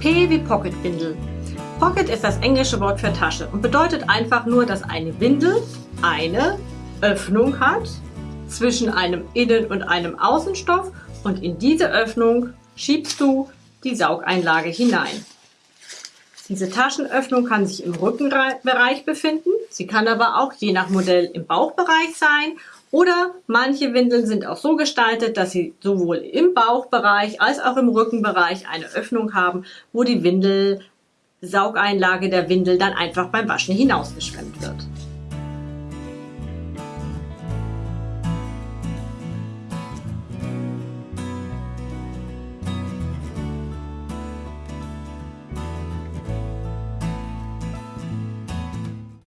P wie Pocketwindel. Pocket ist das englische Wort für Tasche und bedeutet einfach nur, dass eine Windel eine Öffnung hat zwischen einem Innen- und einem Außenstoff und in diese Öffnung schiebst du die Saugeinlage hinein. Diese Taschenöffnung kann sich im Rückenbereich befinden, sie kann aber auch je nach Modell im Bauchbereich sein oder manche Windeln sind auch so gestaltet, dass sie sowohl im Bauchbereich als auch im Rückenbereich eine Öffnung haben, wo die Windel Saugeinlage der Windel dann einfach beim Waschen hinausgeschwemmt wird.